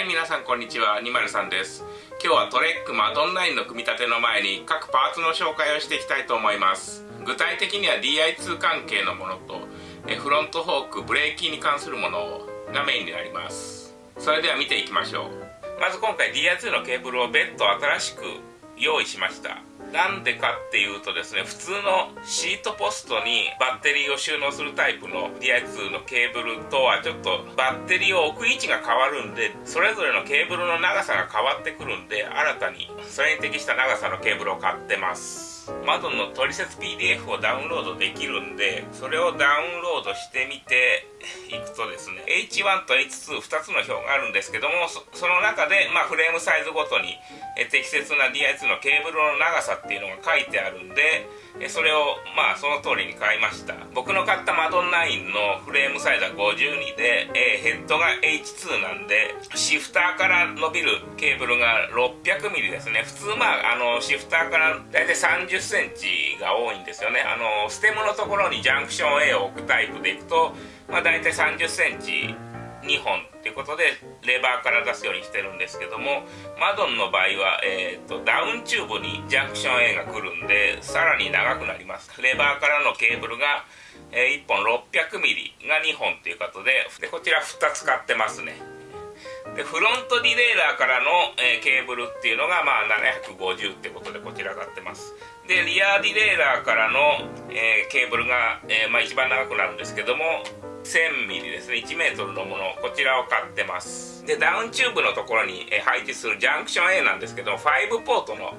い皆さんこんにちは。にまるさんです。今日はトレックマドンラインの組み立ての前に各パーツの紹介をしていきたいと思います。具体的には DI2 関係のものとフロントフォークブレーキに関するものがメインになります。それでは見ていきましょう。まず今回 DI2 のケーブルを別途新しく用意しました。なんでかっていうとですね普通のシートポストにバッテリーを収納するタイプの DI2 のケーブルとはちょっとバッテリーを置く位置が変わるんでそれぞれのケーブルの長さが変わってくるんで新たにそれに適した長さのケーブルを買ってます。マドンの取説 PDF をダウンロードできるんでそれをダウンロードしてみていくとですね H1 と H22 つの表があるんですけどもその中で、まあ、フレームサイズごとに適切な DI2 のケーブルの長さっていうのが書いてあるんでそれをまあその通りに買いました。僕の買ったマドン9のフレームサイズは52で、えヘッドが H2 なんでシフターから伸びるケーブルが 600mm ですね。普通まああのシフターから大体3 0センチが多いんですよね。あのステムのところにジャンクション A を置くタイプでいくと、まあ、大体3 0センチ2本っていうことでレバーから出すようにしてるんですけどもマドンの場合は、えーと、ダウンチューブにジャンクション A が来るんでさらに長くなります。レバーからのケーブルが、えー、1本 600mm が2本っていうことででこちら2つ買ってますね。でフロントディレイラーからの、えー、ケーブルっていうのがまあ750ってことでこちら買ってます。でリアディレイラーからの、えー、ケーブルが、えーまあ、一番長くなるんですけども 1000mm ですね。1m のもの。こちらを買ってます。でダウンチューブのところに配置するジャンクション A なんですけど5ポートの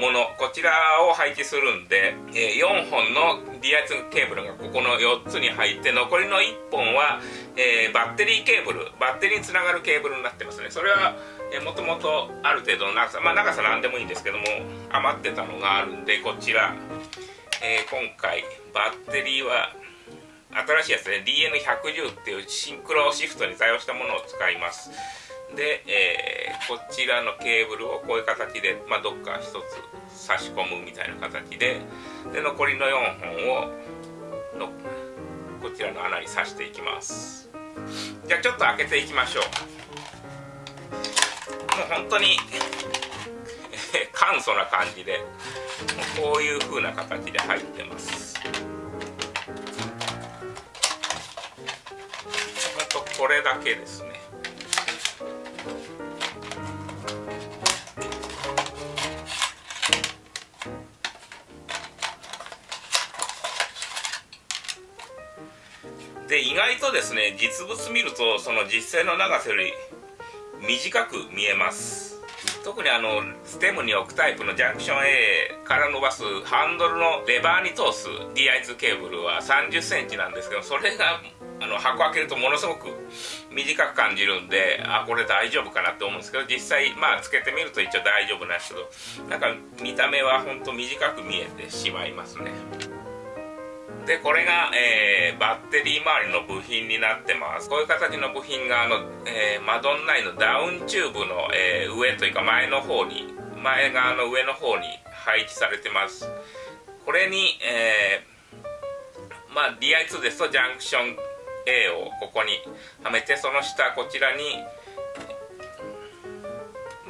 もの。こちらを配置するんで、4本の DI2 ケーブルがここの4つに入って残りの1本は、え、バッテリーケーブルバッテリーにつながるケーブルになってますね。それはもともとある程度の長さまあ長さなんでもいいんですけども余ってたのがあるんでこちら、えー、今回バッテリーは新しいやつね。DN110 っていうシンクロシフトに対応したものを使います。で、えー、こちらのケーブルをこういう形で、まあ、どっか一つ差し込むみたいな形でで残りの4本をのこちらの穴に刺していきます。じゃあちょっと開けていきましょう。もう本当に簡素な感じでこういう風な形で入ってます。これだけですね。で意外とですね実物見るとその実際の長さより短く見えます。特にあのステムに置くタイプのジャンクション A から伸ばすハンドルのレバーに通す DI2 ケーブルは3 0センチなんですけどそれがあの箱開けるとものすごく短く感じるんであこれ大丈夫かなって思うんですけど実際まあつけてみると一応大丈夫なんですけどなんか見た目はほんと短く見えてしまいますね。でこれが、えー、バッテリー周りの部品になってます。こういう形の部品があの、えー、マドンナインのダウンチューブの、えー、上というか前の方に前側の上の方に配置されてます。これに、えー、まあ DI2 ですとジャンクション A をここにはめてその下こちらに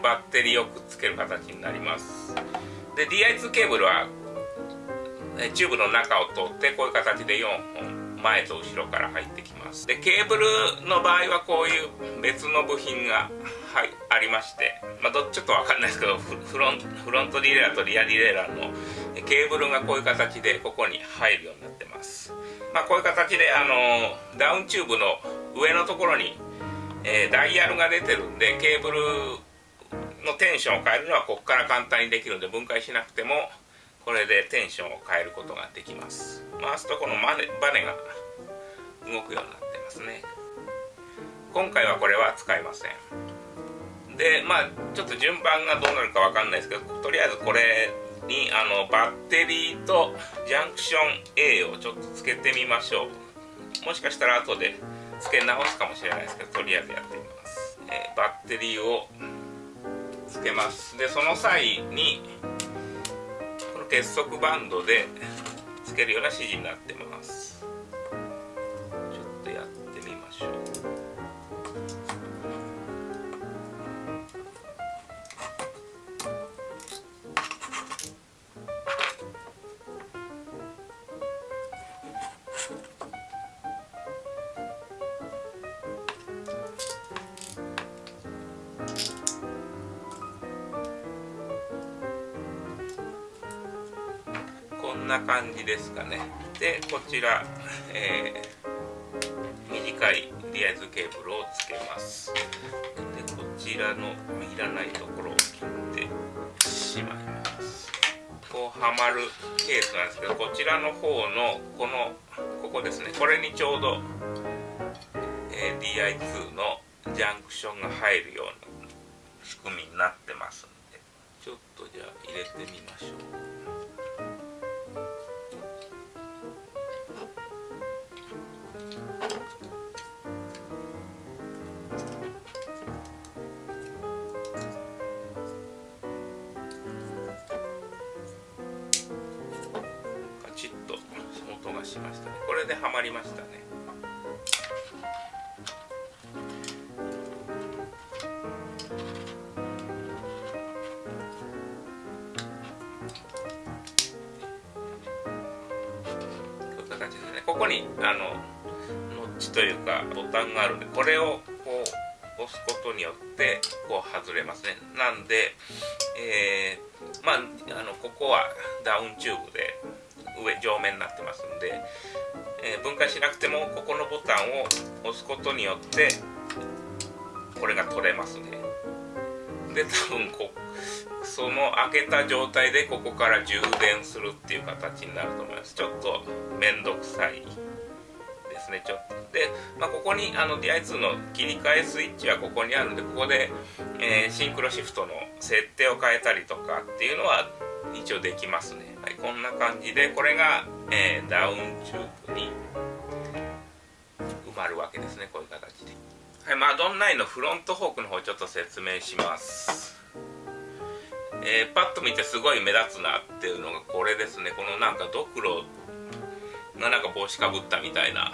バッテリーをくっつける形になります。で DI2 ケーブルはチューブの中を通ってこういう形で4本前と後ろから入ってきます。でケーブルの場合はこういう別の部品が、はい、ありまして、まあ、どっちょっと分かんないですけどフロンフロントディレイラーとリアディレイラーのケーブルがこういう形でここに入るようになってます。まあ、こういう形であのダウンチューブの上のところに、えー、ダイヤルが出てるんでケーブルのテンションを変えるのはここから簡単にできるんで分解しなくてもこれでテンションを変えることができます。回すとこのバネが動くようになってますね。今回はこれは使いません。でまあちょっと順番がどうなるかわかんないですけどとりあえずこれにあのバッテリーとジャンクション A をちょっとつけてみましょう。もしかしたら後で付け直すかもしれないですけどとりあえずやってみます、えー、バッテリーをつけます。でその際にこの結束バンドでつけるような指示になってます。な感じですかね。でこちら、えー、短いリアイズケーブルをつけます。でこちらのいらないところを切ってしまいます。こうはまるケースなんですけどこちらの方のこのここですね。これにちょうど、えー、DI2 のジャンクションが入るような仕組みになってますんでちょっとじゃあ入れてみましょう。れではまりましたね。こういう形でね。ここにあのノッチというかボタンがあるんでこれをこう押すことによってこう外れますね。なんで、えー、まああのここはダウンチューブで上上面になってますんで、え、分解しなくてもここのボタンを押すことによってこれが取れますね。で多分こその開けた状態でここから充電するっていう形になると思います。ちょっと面倒くさいですねちょっと。で、まあ、ここにあの DI2 の切り替えスイッチはここにあるんでここで、えー、シンクロシフトの設定を変えたりとかっていうのは一応できますね。はい、こんな感じでこれが、えー、ダウンチューブに埋まるわけですねこういう形で。はいマドンナインのフロントフォークの方ちょっと説明します。えー、パッと見てすごい目立つなっていうのがこれですね。このなんかドクロがなんか帽子かぶったみたいな。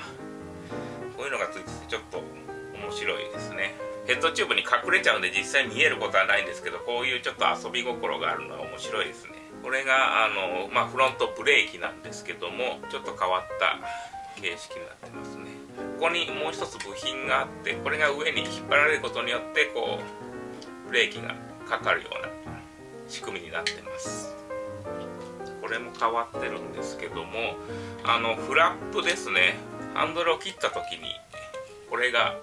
こういうのがついててちょっと面白いですね。ヘッドチューブに隠れちゃうんで実際見えることはないんですけどこういうちょっと遊び心があるのは面白いですね。これがあの、まあ、フロントブレーキなんですけどもちょっと変わった形式になってますね。ここにもう一つ部品があってこれが上に引っ張られることによってこうブレーキがかかるような仕組みになってます。これも変わってるんですけどもあのフラップですね。ハンドルを切った時にこれが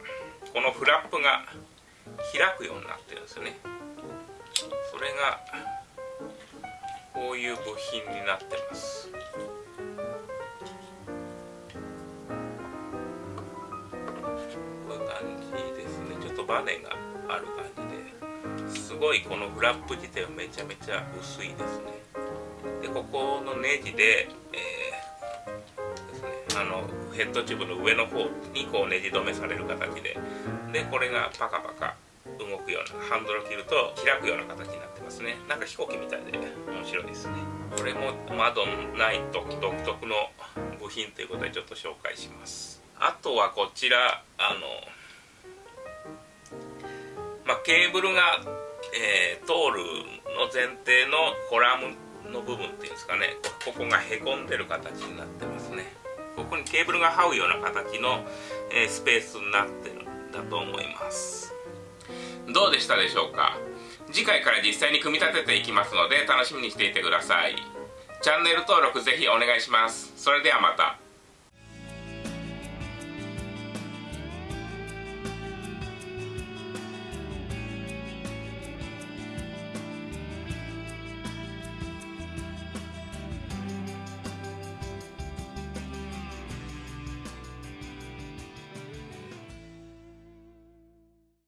このフラップが開くようになってるんですよね。それがこういう部品になってます。こういう感じですね。ちょっとバネがある感じで。すごいこのフラップ自体はめちゃめちゃ薄いですね。でここのネジで、えー、ですね。あのヘッドチューブの上の方にこうネジ止めされる形で。でこれがパカパカ動くようなハンドルを切ると開くような形になってますね。なんか飛行機みたいで。白いですね。これも窓のない独特の部品ということでちょっと紹介します。あとはこちらあのまあ、ケーブルが、えー、通るの前提のコラムの部分っていうんですかね。ここがへこんでる形になってますね。ここにケーブルが這うような形の、えー、スペースになってるんだと思います。どうでしたでしょうか？次回から実際に組み立てていきますので楽しみにしていてください。チャンネル登録ぜひお願いします。それではまた。